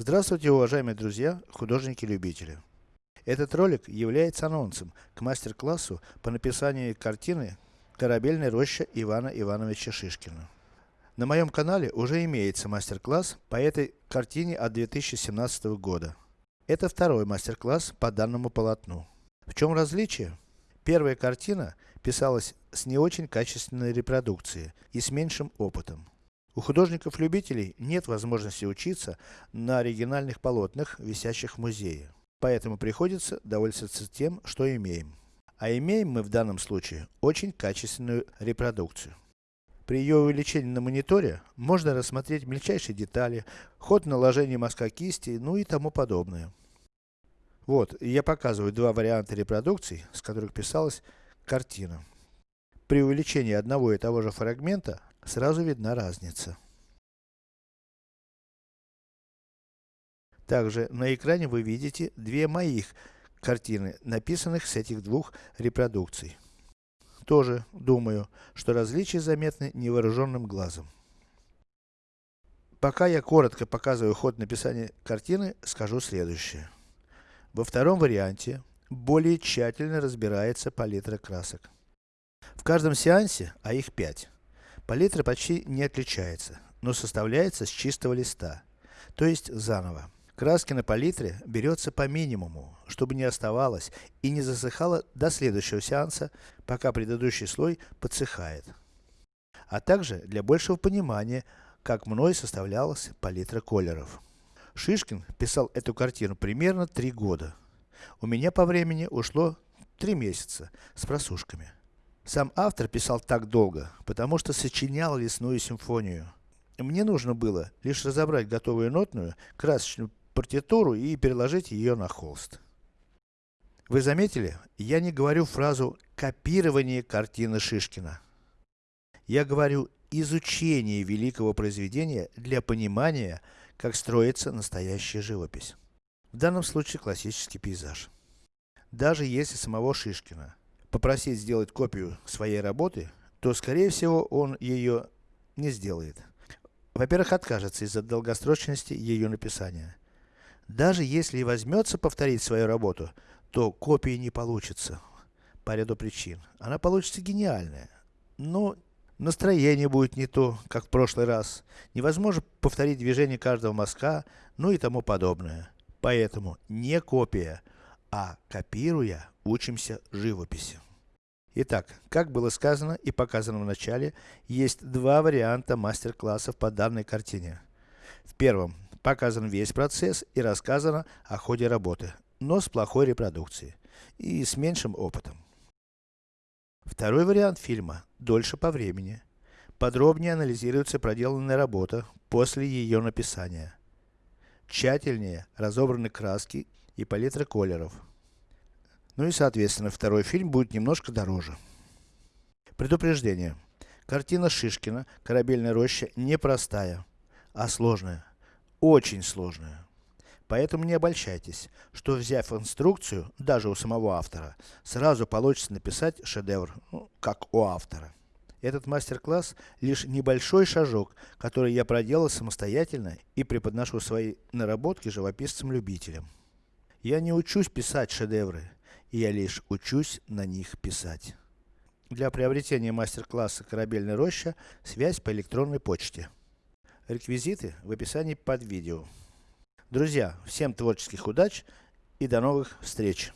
Здравствуйте, уважаемые друзья, художники-любители. Этот ролик является анонсом к мастер-классу по написанию картины «Корабельная роща» Ивана Ивановича Шишкина. На моем канале уже имеется мастер-класс по этой картине от 2017 года. Это второй мастер-класс по данному полотну. В чем различие? Первая картина писалась с не очень качественной репродукцией и с меньшим опытом. У художников-любителей нет возможности учиться на оригинальных полотнах, висящих в музее. Поэтому приходится довольствоваться тем, что имеем. А имеем мы в данном случае очень качественную репродукцию. При ее увеличении на мониторе, можно рассмотреть мельчайшие детали, ход наложения мазка кисти, ну и тому подобное. Вот, я показываю два варианта репродукций, с которых писалась картина. При увеличении одного и того же фрагмента, сразу видна разница. Также на экране вы видите две моих картины, написанных с этих двух репродукций. Тоже думаю, что различия заметны невооруженным глазом. Пока я коротко показываю ход написания картины, скажу следующее. Во втором варианте, более тщательно разбирается палитра красок. В каждом сеансе, а их 5, палитра почти не отличается, но составляется с чистого листа, то есть заново. Краски на палитре берется по минимуму, чтобы не оставалось и не засыхало до следующего сеанса, пока предыдущий слой подсыхает. А также для большего понимания, как мной составлялась палитра колеров. Шишкин писал эту картину примерно 3 года. У меня по времени ушло 3 месяца, с просушками. Сам автор писал так долго, потому что сочинял лесную симфонию. Мне нужно было лишь разобрать готовую нотную, красочную партитуру и переложить ее на холст. Вы заметили, я не говорю фразу копирование картины Шишкина. Я говорю изучение великого произведения для понимания, как строится настоящая живопись. В данном случае классический пейзаж. Даже если самого Шишкина попросить сделать копию своей работы, то скорее всего он ее не сделает. Во-первых, откажется из-за долгосрочности ее написания. Даже если и возьмется повторить свою работу, то копии не получится. По ряду причин. Она получится гениальная. Но настроение будет не то, как в прошлый раз. Невозможно повторить движение каждого мазка, ну и тому подобное. Поэтому не копия, а копируя, учимся живописи. Итак, как было сказано и показано в начале, есть два варианта мастер-классов по данной картине. В первом Показан весь процесс и рассказано о ходе работы, но с плохой репродукцией и с меньшим опытом. Второй вариант фильма дольше по времени. Подробнее анализируется проделанная работа после ее написания. Тщательнее разобраны краски и палитра колеров. Ну и соответственно, второй фильм будет немножко дороже. Предупреждение. Картина Шишкина «Корабельная роща» непростая, а сложная очень сложная. Поэтому не обольщайтесь, что взяв инструкцию, даже у самого автора, сразу получится написать шедевр, ну, как у автора. Этот мастер-класс лишь небольшой шажок, который я проделал самостоятельно и преподношу свои наработки живописцам-любителям. Я не учусь писать шедевры, я лишь учусь на них писать. Для приобретения мастер-класса «Корабельная роща» связь по электронной почте. Реквизиты в описании под видео. Друзья, всем творческих удач и до новых встреч!